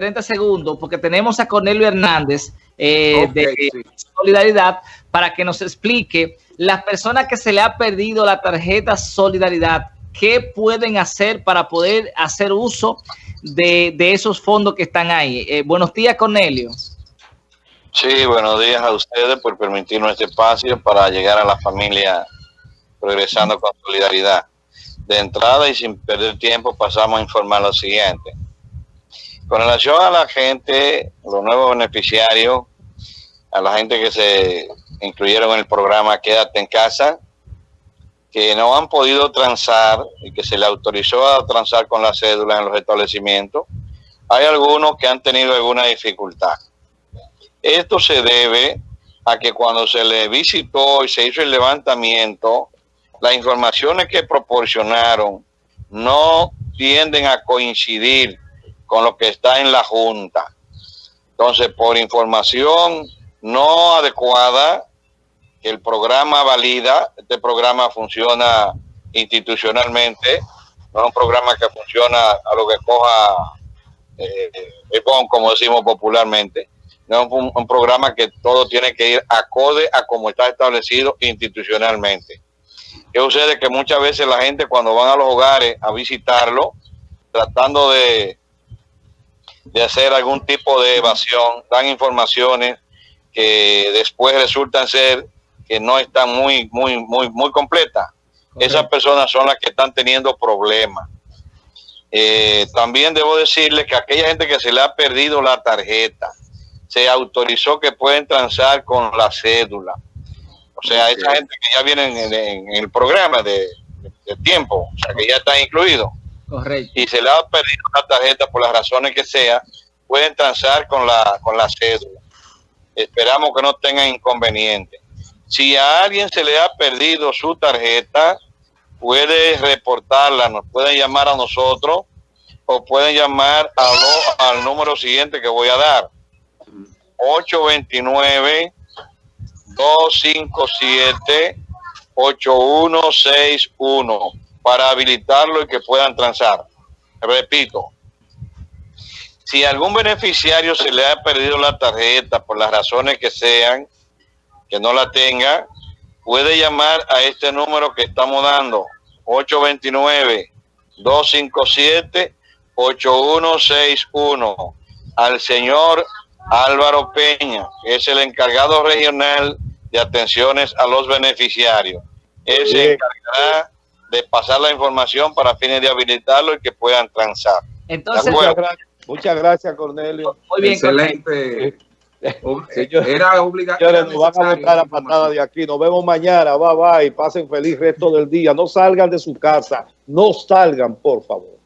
30 segundos, porque tenemos a Cornelio Hernández eh, de Solidaridad para que nos explique las personas que se le ha perdido la tarjeta Solidaridad, qué pueden hacer para poder hacer uso de, esos fondos que están ahí. Eh, buenos días, Cornelio. Sí, buenos días a ustedes por permitirnos este espacio para llegar a la familia progresando con solidaridad. De entrada y sin perder tiempo pasamos a informar lo siguiente. Con relación a la gente, los nuevos beneficiarios, a la gente que se incluyeron en el programa Quédate en casa, que no han podido transar y que se le autorizó a transar con la cédula en los establecimientos, hay algunos que han tenido alguna dificultad. Esto se debe a que cuando se le visitó y se hizo el levantamiento, las informaciones que proporcionaron no tienden a coincidir con lo que está en la Junta. Entonces, por información no adecuada, el programa valida, este programa funciona institucionalmente, no es un programa que funciona a lo que coja eh, como decimos popularmente, no es un, un, programa que todo tiene que ir acorde a como está establecido institucionalmente. ¿Qué sucede? Que muchas veces la gente cuando van a los hogares a visitarlo, tratando de de hacer algún tipo de evasión, dan informaciones que después resultan ser que no están muy, muy, muy, muy completas. Esas personas son las que están teniendo problemas. Eh, también debo decirles que aquella gente que se le ha perdido la tarjeta, se autorizó que pueden transar con la cédula. O sea, esa gente que ya viene en, el programa de, de, tiempo, o sea, que ya está incluido. Y se le ha perdido una tarjeta por las razones que sea, pueden transar con la, con la cédula. Esperamos que no tengan inconveniente. Si a alguien se le ha perdido su tarjeta, puede reportarla, nos pueden llamar a nosotros o pueden llamar a al número siguiente que voy a dar. 829 257 8161 para habilitarlo y que puedan transar. Repito, si algún beneficiario se le ha perdido la tarjeta por las razones que sean, que no la tenga, puede llamar a este número que estamos dando, 829-257-8161, al señor Álvaro Peña, que es el encargado regional de atenciones a los beneficiarios. Él se encargará de pasar la información para fines de habilitarlo y que puedan transar. Entonces, muchas gracias, Cornelio. Muy bien, Excelente. Era obligatorio. Nos van a botar la patada de aquí. Nos vemos mañana. Bye bye. Pasen feliz resto del día. No salgan de su casa. No salgan, por favor.